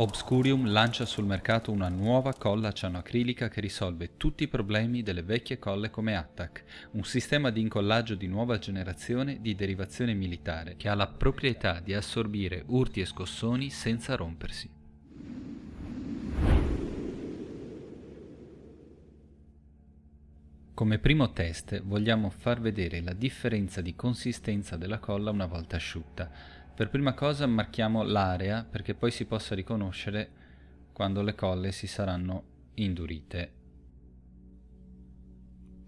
Obscurium lancia sul mercato una nuova colla cianoacrilica che risolve tutti i problemi delle vecchie colle come Attack, un sistema di incollaggio di nuova generazione di derivazione militare che ha la proprietà di assorbire urti e scossoni senza rompersi. Come primo test vogliamo far vedere la differenza di consistenza della colla una volta asciutta. Per prima cosa marchiamo l'area perché poi si possa riconoscere quando le colle si saranno indurite.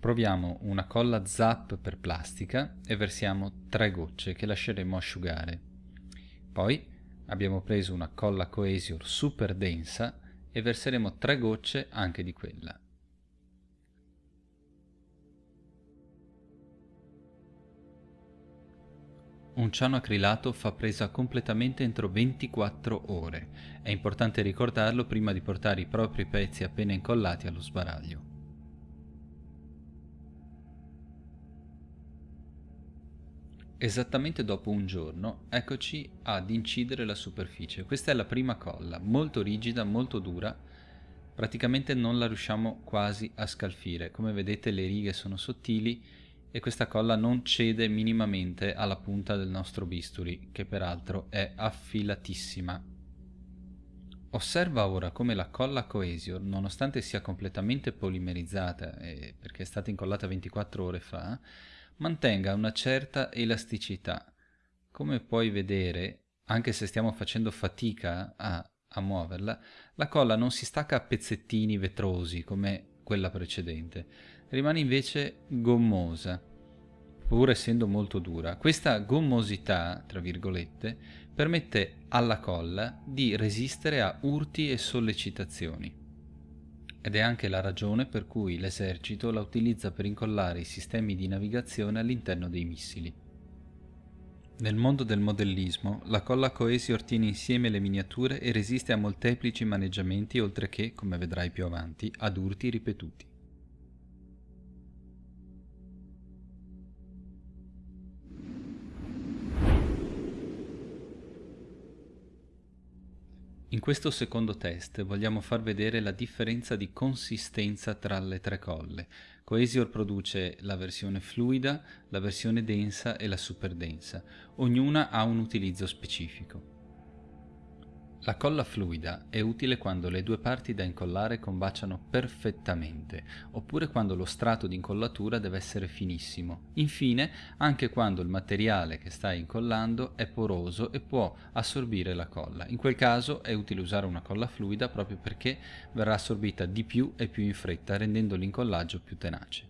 Proviamo una colla zap per plastica e versiamo tre gocce che lasceremo asciugare. Poi abbiamo preso una colla coesure super densa e verseremo tre gocce anche di quella. Un ciano acrilato fa presa completamente entro 24 ore. È importante ricordarlo prima di portare i propri pezzi appena incollati allo sbaraglio. Esattamente dopo un giorno, eccoci ad incidere la superficie. Questa è la prima colla, molto rigida, molto dura, praticamente non la riusciamo quasi a scalfire. Come vedete le righe sono sottili e questa colla non cede minimamente alla punta del nostro bisturi, che peraltro è affilatissima. Osserva ora come la colla Cohesio, nonostante sia completamente polimerizzata, eh, perché è stata incollata 24 ore fa, mantenga una certa elasticità. Come puoi vedere, anche se stiamo facendo fatica a, a muoverla, la colla non si stacca a pezzettini vetrosi come quella precedente, rimane invece gommosa, pur essendo molto dura. Questa gommosità, tra virgolette, permette alla colla di resistere a urti e sollecitazioni. Ed è anche la ragione per cui l'esercito la utilizza per incollare i sistemi di navigazione all'interno dei missili. Nel mondo del modellismo, la colla Cohesior tiene insieme le miniature e resiste a molteplici maneggiamenti oltre che, come vedrai più avanti, ad urti ripetuti. In questo secondo test vogliamo far vedere la differenza di consistenza tra le tre colle. Coesior produce la versione fluida, la versione densa e la super densa. Ognuna ha un utilizzo specifico. La colla fluida è utile quando le due parti da incollare combaciano perfettamente, oppure quando lo strato di incollatura deve essere finissimo. Infine, anche quando il materiale che stai incollando è poroso e può assorbire la colla. In quel caso è utile usare una colla fluida proprio perché verrà assorbita di più e più in fretta, rendendo l'incollaggio più tenace.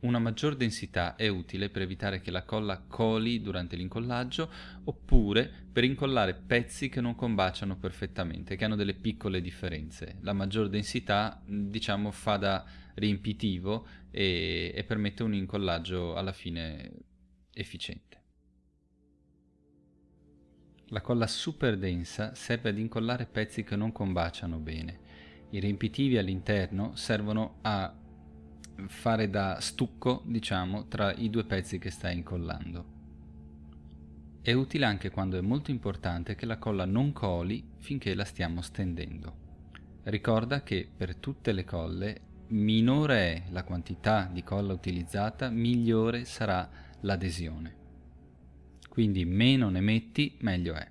Una maggior densità è utile per evitare che la colla coli durante l'incollaggio oppure per incollare pezzi che non combaciano perfettamente, che hanno delle piccole differenze. La maggior densità diciamo fa da riempitivo e, e permette un incollaggio alla fine efficiente. La colla super densa serve ad incollare pezzi che non combaciano bene. I riempitivi all'interno servono a fare da stucco, diciamo, tra i due pezzi che stai incollando. È utile anche quando è molto importante che la colla non coli finché la stiamo stendendo. Ricorda che per tutte le colle minore è la quantità di colla utilizzata, migliore sarà l'adesione. Quindi meno ne metti, meglio è.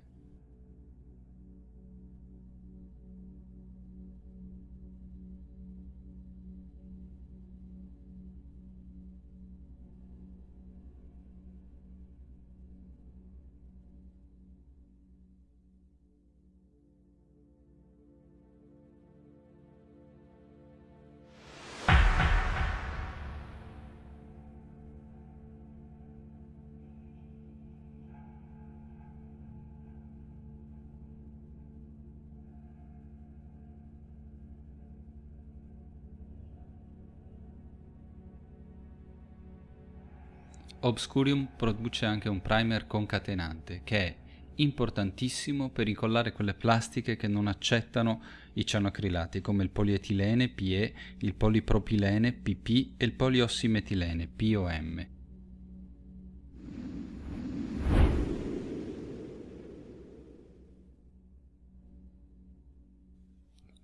Obscurium produce anche un primer concatenante che è importantissimo per incollare quelle plastiche che non accettano i cianocrilati come il polietilene PE, il polipropilene PP e il poliossimetilene POM.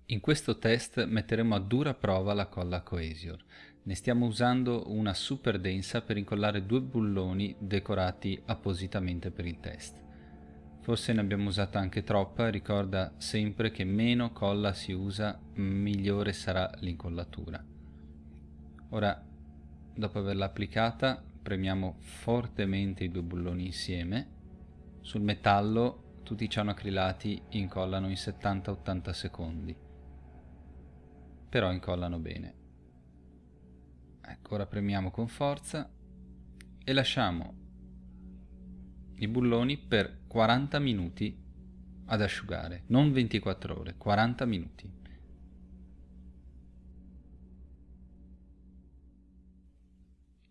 In questo test metteremo a dura prova la colla Coesior. Ne stiamo usando una super densa per incollare due bulloni decorati appositamente per il test. Forse ne abbiamo usata anche troppa, ricorda sempre che meno colla si usa, migliore sarà l'incollatura. Ora, dopo averla applicata, premiamo fortemente i due bulloni insieme. Sul metallo tutti i cianoacrilati incollano in 70-80 secondi però incollano bene. Ecco, ora premiamo con forza e lasciamo i bulloni per 40 minuti ad asciugare, non 24 ore, 40 minuti.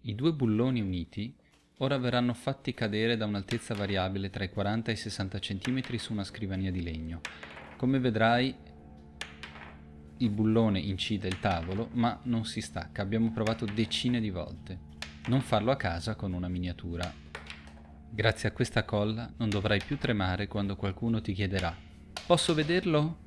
I due bulloni uniti ora verranno fatti cadere da un'altezza variabile tra i 40 e i 60 cm su una scrivania di legno. Come vedrai il bullone incide il tavolo, ma non si stacca. Abbiamo provato decine di volte. Non farlo a casa con una miniatura. Grazie a questa colla non dovrai più tremare quando qualcuno ti chiederà «Posso vederlo?»